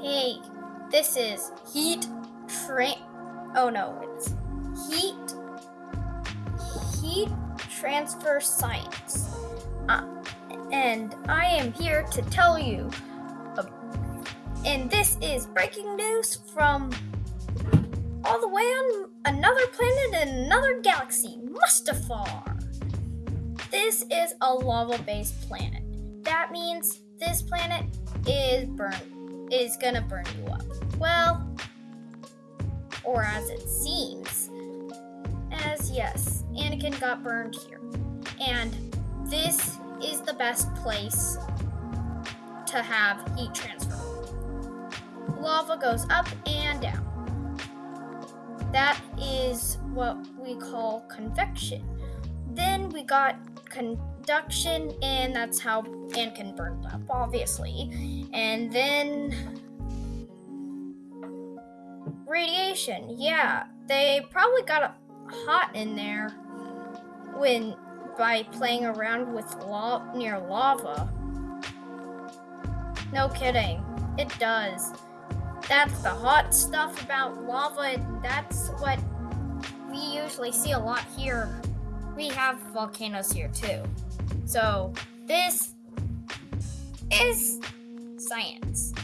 Hey, this is heat train. Oh no, it's heat heat transfer science. Uh, and I am here to tell you. Uh, and this is breaking news from all the way on another planet in another galaxy, Mustafar. This is a lava-based planet. That means this planet is burn is gonna burn you up. Well, or as it seems. As yes, Anakin got burned here. And this is the best place to have heat transfer. Lava goes up and down. That is what we call convection. Then we got conduction, and that's how Anakin burned up, obviously. And then radiation. Yeah, they probably got hot in there when by playing around with la- near lava. No kidding, it does. That's the hot stuff about lava. That's what we usually see a lot here. We have volcanoes here too. So, this is science.